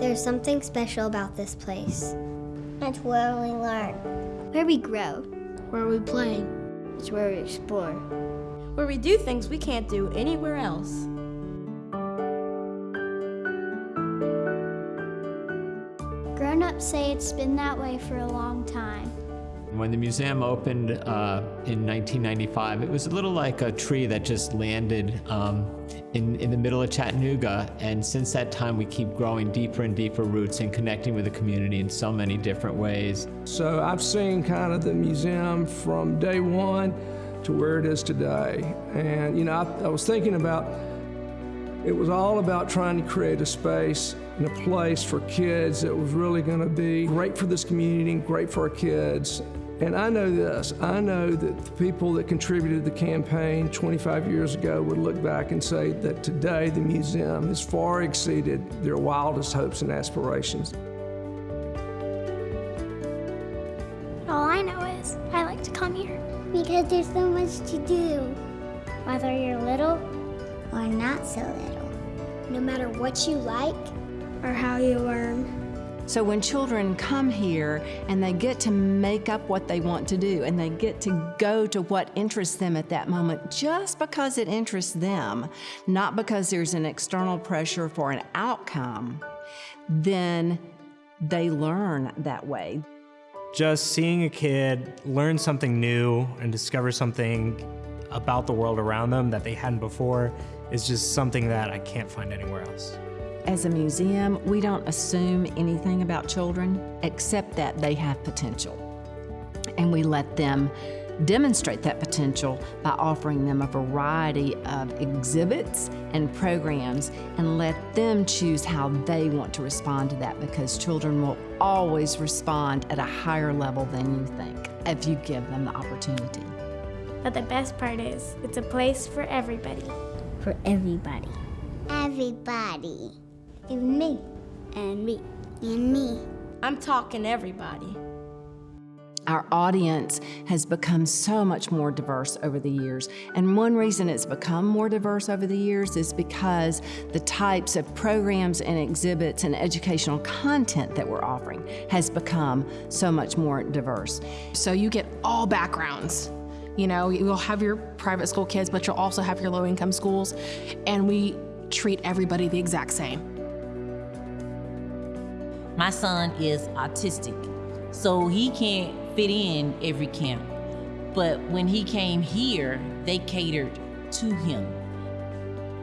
There's something special about this place. It's where we learn. Where we grow. Where we play. It's where we explore. Where we do things we can't do anywhere else. Grown ups say it's been that way for a long time. When the museum opened uh, in 1995, it was a little like a tree that just landed um, in, in the middle of Chattanooga. And since that time, we keep growing deeper and deeper roots and connecting with the community in so many different ways. So I've seen kind of the museum from day one to where it is today. And, you know, I, I was thinking about it was all about trying to create a space and a place for kids that was really going to be great for this community and great for our kids. And I know this I know that the people that contributed to the campaign 25 years ago would look back and say that today the museum has far exceeded their wildest hopes and aspirations. All I know is I like to come here. Because there's so much to do. Whether you're little or not so little. No matter what you like or how you learn. So when children come here and they get to make up what they want to do and they get to go to what interests them at that moment just because it interests them, not because there's an external pressure for an outcome, then they learn that way. Just seeing a kid learn something new and discover something about the world around them that they hadn't before is just something that I can't find anywhere else. As a museum, we don't assume anything about children except that they have potential. And we let them demonstrate that potential by offering them a variety of exhibits and programs and let them choose how they want to respond to that because children will always respond at a higher level than you think if you give them the opportunity. But the best part is, it's a place for everybody. For everybody. Everybody. Even me. And me. And me. I'm talking everybody. Our audience has become so much more diverse over the years. And one reason it's become more diverse over the years is because the types of programs and exhibits and educational content that we're offering has become so much more diverse. So you get all backgrounds. You know, you'll have your private school kids, but you'll also have your low income schools. And we treat everybody the exact same. My son is autistic, so he can't fit in every camp. But when he came here, they catered to him.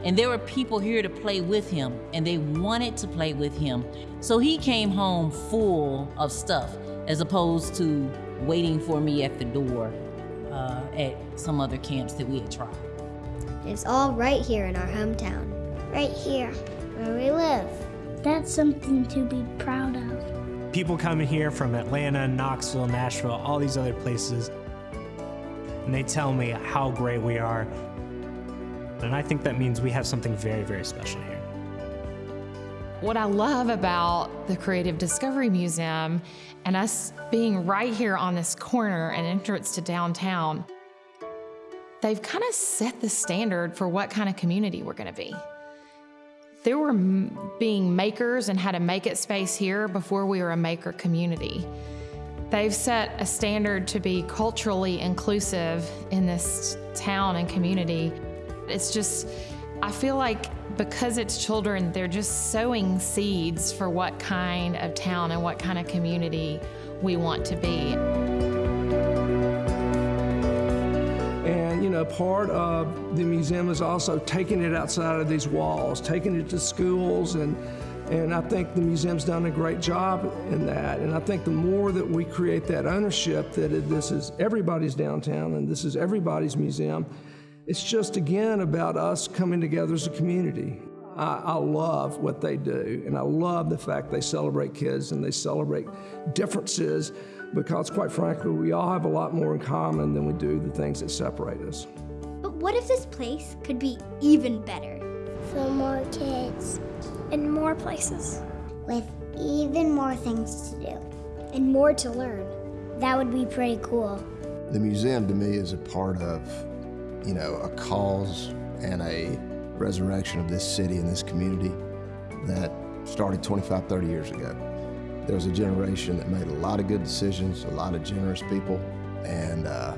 And there were people here to play with him, and they wanted to play with him. So he came home full of stuff, as opposed to waiting for me at the door uh, at some other camps that we had tried. It's all right here in our hometown. Right here, where we live. That's something to be proud of. People come here from Atlanta, Knoxville, Nashville, all these other places, and they tell me how great we are. And I think that means we have something very, very special here. What I love about the Creative Discovery Museum and us being right here on this corner and entrance to downtown, they've kind of set the standard for what kind of community we're going to be. There were being makers and how to make it space here before we were a maker community. They've set a standard to be culturally inclusive in this town and community. It's just, I feel like because it's children, they're just sowing seeds for what kind of town and what kind of community we want to be. You know, part of the museum is also taking it outside of these walls, taking it to schools, and, and I think the museum's done a great job in that. And I think the more that we create that ownership that it, this is everybody's downtown and this is everybody's museum, it's just, again, about us coming together as a community. I, I, love what they do, and I love the fact they celebrate kids and they celebrate differences because, quite frankly, we all have a lot more in common than we do the things that separate us. But what if this place could be even better? For more kids. In more places. With even more things to do. And more to learn. That would be pretty cool. The museum to me is a part of, you know, a cause and a resurrection of this city and this community that started 25, 30 years ago. There was a generation that made a lot of good decisions, a lot of generous people, and uh,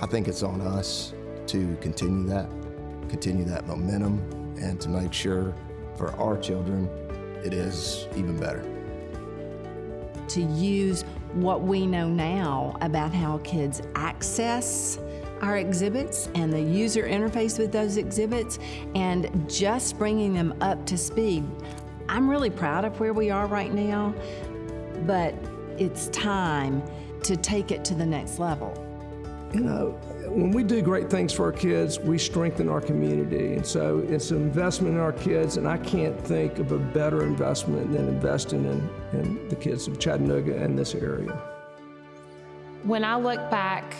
I think it's on us to continue that, continue that momentum, and to make sure for our children it is even better. To use what we know now about how kids access our exhibits and the user interface with those exhibits and just bringing them up to speed. I'm really proud of where we are right now, but it's time to take it to the next level. You know, when we do great things for our kids, we strengthen our community. And so it's an investment in our kids, and I can't think of a better investment than investing in, in the kids of Chattanooga and this area. When I look back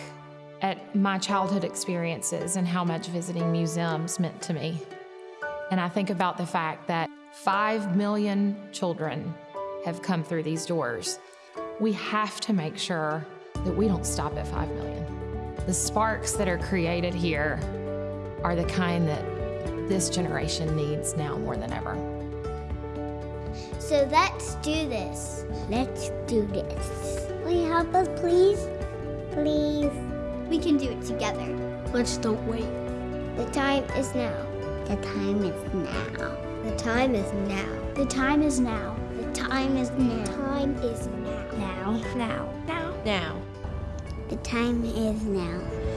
at my childhood experiences and how much visiting museums meant to me, and I think about the fact that 5 million children have come through these doors, we have to make sure that we don't stop at 5 million. The sparks that are created here are the kind that this generation needs now more than ever. So let's do this. Let's do this. Will you help us, please? Please. We can do it together. Let's don't wait. The time is now. The time is now. The time is now. The time is now. The time is now. Time is now. Now. Now. Now. The time is now.